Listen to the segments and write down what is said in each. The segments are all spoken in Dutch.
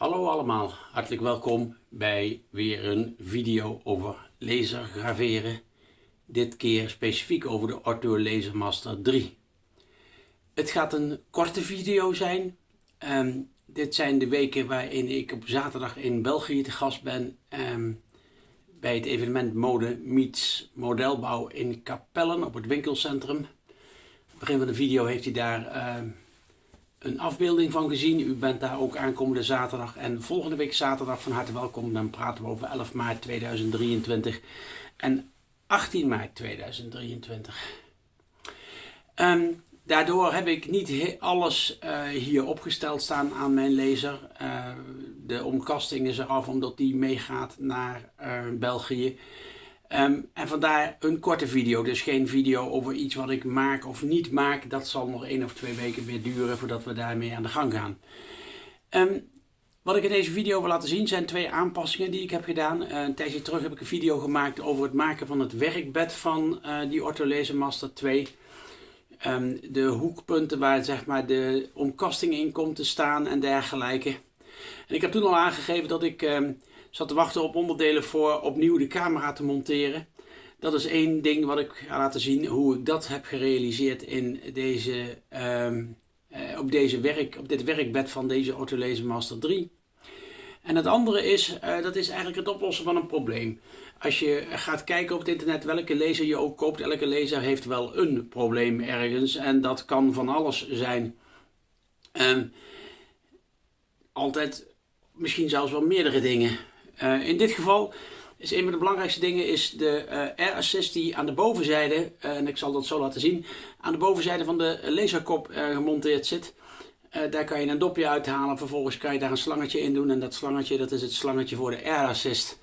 Hallo allemaal, hartelijk welkom bij weer een video over laser graveren. Dit keer specifiek over de Ortho Laser Master 3. Het gaat een korte video zijn. Um, dit zijn de weken waarin ik op zaterdag in België te gast ben. Um, bij het evenement Mode Meets Modelbouw in Capellen op het winkelcentrum. Op het begin van de video heeft hij daar... Um, een afbeelding van gezien. U bent daar ook aankomende zaterdag en volgende week zaterdag van harte welkom. Dan praten we over 11 maart 2023 en 18 maart 2023. Um, daardoor heb ik niet alles uh, hier opgesteld staan aan mijn laser. Uh, de omkasting is eraf omdat die meegaat naar uh, België. Um, en vandaar een korte video, dus geen video over iets wat ik maak of niet maak. Dat zal nog één of twee weken weer duren voordat we daarmee aan de gang gaan. Um, wat ik in deze video wil laten zien zijn twee aanpassingen die ik heb gedaan. Uh, een tijdje terug heb ik een video gemaakt over het maken van het werkbed van uh, die Laser Master 2. Um, de hoekpunten waar zeg maar, de omkasting in komt te staan en dergelijke. En ik heb toen al aangegeven dat ik zat te wachten op onderdelen voor opnieuw de camera te monteren. Dat is één ding wat ik ga laten zien hoe ik dat heb gerealiseerd in deze, um, uh, op, deze werk, op dit werkbed van deze Autolaser Master 3. En het andere is, uh, dat is eigenlijk het oplossen van een probleem. Als je gaat kijken op het internet welke laser je ook koopt, elke laser heeft wel een probleem ergens. En dat kan van alles zijn. Um, altijd misschien zelfs wel meerdere dingen. Uh, in dit geval is een van de belangrijkste dingen is de uh, air assist die aan de bovenzijde, uh, en ik zal dat zo laten zien, aan de bovenzijde van de laserkop gemonteerd zit. daar kan je een dopje uithalen, vervolgens kan je daar een slangetje in doen en dat slangetje dat is het slangetje voor de air assist.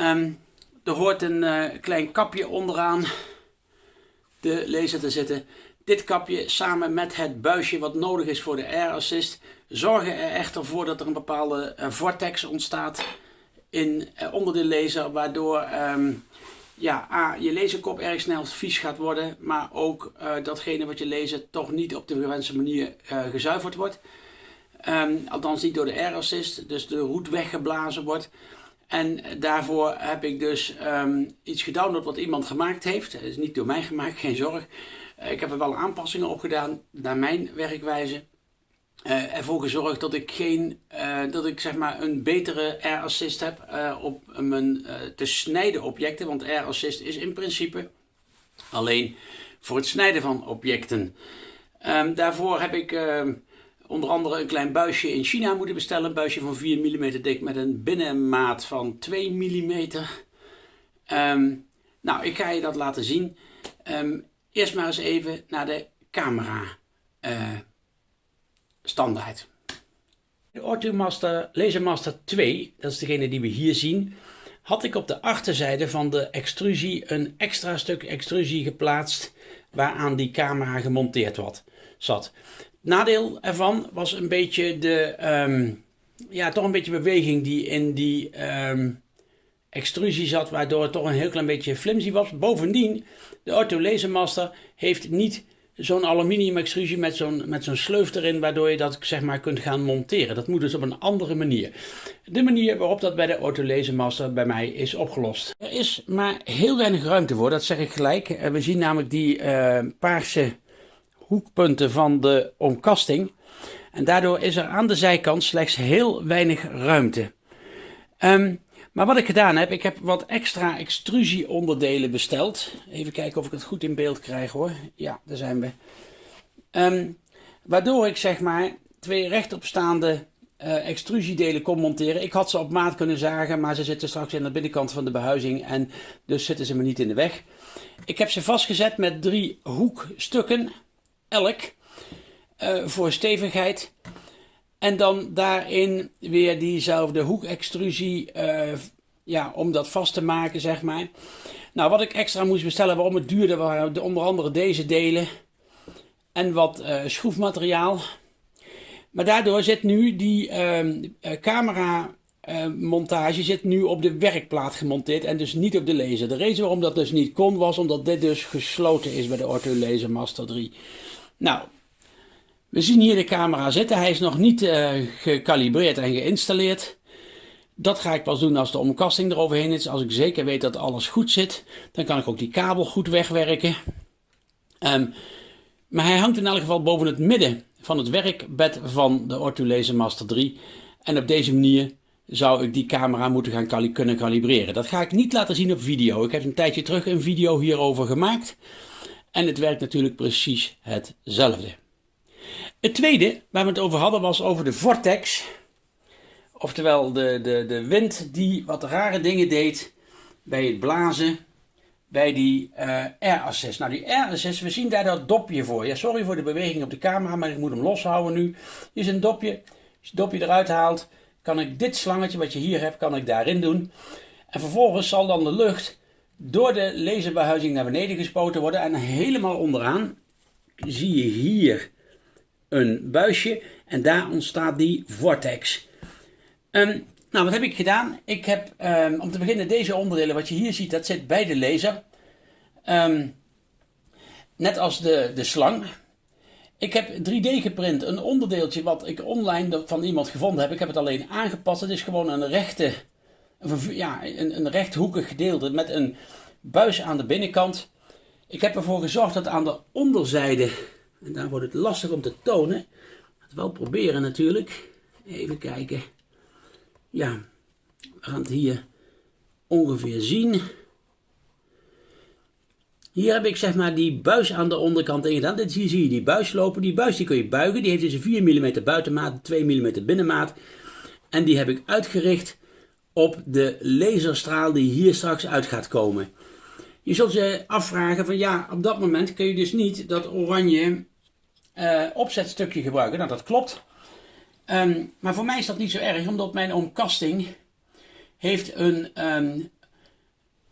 Um, er hoort een klein kapje onderaan de laser te zitten. Dit kapje samen met het buisje wat nodig is voor de air assist zorgen er echter voor dat er een bepaalde vortex ontstaat in, uh, onder de laser, waardoor um, ja, A, je laserkop erg snel vies gaat worden, maar ook uh, datgene wat je lezen toch niet op de gewenste manier uh, gezuiverd wordt. Um, althans niet door de air dus de roet weggeblazen wordt. En daarvoor heb ik dus um, iets gedownload wat iemand gemaakt heeft. Het is niet door mij gemaakt, geen zorg. ik heb er wel aanpassingen op gedaan naar mijn werkwijze uh, ervoor gezorgd dat ik, geen, uh, dat ik zeg maar een betere air assist heb uh, op mijn te snijden objecten. Want air assist is in principe alleen voor het snijden van objecten. Um, daarvoor heb ik ehm, onder andere een klein buisje in China moeten bestellen. Een buisje van 4 mm dik met een binnenmaat van 2 mm. Um, nou, ik ga je dat laten zien. eerst maar eens even naar de camera standaard. De Orthomaster Lasermaster 2, dat is degene die we hier zien, had ik op de achterzijde van de extrusie een extra stuk extrusie geplaatst waaraan die camera gemonteerd wat, zat. nadeel ervan was een beetje de, um, ja, toch een beetje beweging die in die um, extrusie zat, waardoor het toch een heel klein beetje flimsy was. Bovendien, de Ortho Lasermaster heeft niet zo'n aluminium extrusie met zo'n met zo'n sleuf erin, waardoor je dat zeg maar kunt gaan monteren. Dat moet dus op een andere manier. De manier waarop dat bij de Autolaser Master bij mij is opgelost. Er is maar heel weinig ruimte voor, dat zeg ik gelijk. Eh, we zien namelijk die uh, paarse hoekpunten van de omkasting. En daardoor is er aan de zijkant slechts heel weinig ruimte. Um, maar wat ik gedaan heb, ik heb wat extra extrusieonderdelen besteld. Even kijken of ik het goed in beeld krijg hoor. Ja, daar zijn we. Um, waardoor ik zeg maar twee rechtopstaande uh, extrusiedelen kon monteren. Ik had ze op maat kunnen zagen, maar ze zitten straks in de binnenkant van de behuizing en dus zitten ze me niet in de weg. Ik heb ze vastgezet met drie hoekstukken, elk, uh, voor stevigheid. En dan daarin weer diezelfde hoekextrusie uh, ja, om dat vast te maken, zeg maar. Nou, wat ik extra moest bestellen waarom het duurde, waren onder andere deze delen en wat uh, schroefmateriaal. Maar daardoor zit nu die uh, camera montage zit nu op de werkplaat gemonteerd en dus niet op de laser. De reden waarom dat dus niet kon was omdat dit dus gesloten is bij de Ortho Laser Master 3. Nou, We zien hier de camera zitten. Hij is nog niet uh, gecalibreerd en geïnstalleerd. Dat ga ik pas doen als de omkasting eroverheen is. Als ik zeker weet dat alles goed zit, dan kan ik ook die kabel goed wegwerken. Um, maar hij hangt in elk geval boven het midden van het werkbed van de Laser Master 3. En op deze manier zou ik die camera moeten gaan kunnen kalibreren. Dat ga ik niet laten zien op video. Ik heb een tijdje terug een video hierover gemaakt. En het werkt natuurlijk precies hetzelfde. Het tweede waar we het over hadden was over de vortex. Oftewel de, de, de wind die wat rare dingen deed bij het blazen bij die uh, Air Assist. Nou, die Air Assist, we zien daar dat dopje voor. Ja, sorry voor de beweging op de camera, maar ik moet hem loshouden nu. Hier is een dopje. Als je het dopje eruit haalt, kan ik dit slangetje wat je hier hebt, kan ik daarin doen. En vervolgens zal dan de lucht door de laserbehuizing naar beneden gespoten worden. En helemaal onderaan zie je hier een buisje. En daar ontstaat die vortex. Um, nou, wat heb ik gedaan? Ik heb um, om te beginnen deze onderdelen, wat je hier ziet, dat zit bij de laser. Um, net als de, de slang. Ik heb 3D geprint, een onderdeeltje wat ik online van iemand gevonden heb. Ik heb het alleen aangepast. Het is gewoon een rechte, ja, een, een rechthoekig gedeelte met een buis aan de binnenkant. Ik heb ervoor gezorgd dat aan de onderzijde, en daar wordt het lastig om te tonen, het wel proberen natuurlijk. Even kijken. Ja, we gaan het hier ongeveer zien. Hier heb ik zeg maar die buis aan de onderkant ingedaan. Dit hier zie je die buis lopen. Die buis die kun je buigen. Die heeft dus een 4 mm buitenmaat, 2 mm binnenmaat. En die heb ik uitgericht op de laserstraal die hier straks uit gaat komen. Je zult je afvragen van ja, op dat moment kun je dus niet dat oranje uh, opzetstukje gebruiken. Nou, dat klopt. Um, maar voor mij is dat niet zo erg, omdat mijn omkasting heeft een um,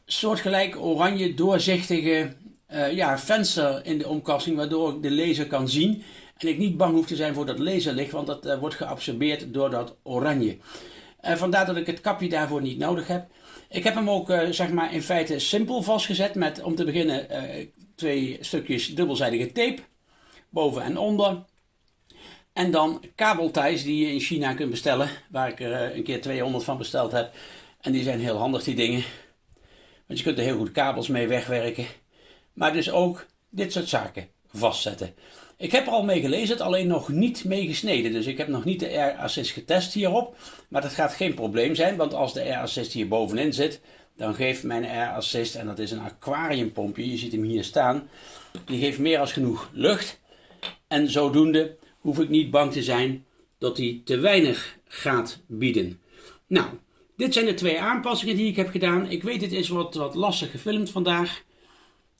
soortgelijk oranje doorzichtige uh, ja, venster in de omkasting, waardoor ik de laser kan zien. En ik niet bang hoef te zijn voor dat laserlicht, want dat uh, wordt geabsorbeerd door dat oranje. Uh, vandaar dat ik het kapje daarvoor niet nodig heb. Ik heb hem ook zeg maar in feite simpel vastgezet met om te beginnen twee stukjes dubbelzijdige tape, boven en onder. En dan kabelties die je in China kunt bestellen, waar ik er eh, een keer 200 van besteld heb. En die zijn heel handig die dingen. Want je kunt er heel goed kabels mee wegwerken. Maar dus ook dit soort zaken vastzetten. Ik heb er al mee gelezen, alleen nog niet mee gesneden. Dus ik heb nog niet de Air Assist getest hierop. Maar dat gaat geen probleem zijn, want als de Air Assist hier bovenin zit, dan geeft mijn Air Assist, en dat is een aquariumpompje, je ziet hem hier staan, die geeft meer als genoeg lucht. En zodoende hoef ik niet bang te zijn dat hij te weinig gaat bieden. Nou, dit zijn de twee aanpassingen die ik heb gedaan. Ik weet het is wat, wat lastig gefilmd vandaag.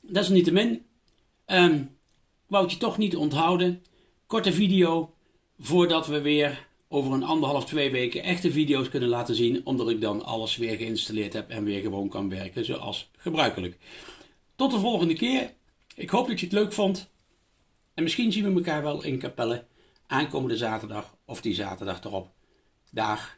Dat is niet te min. Um, wou je toch niet onthouden. Korte video voordat we weer over een anderhalf, twee weken echte video's kunnen laten zien. Omdat ik dan alles weer geïnstalleerd heb en weer gewoon kan werken zoals gebruikelijk. Tot de volgende keer. Ik hoop dat je het leuk vond. En misschien zien we elkaar wel in Capelle aankomende zaterdag of die zaterdag erop. Dag.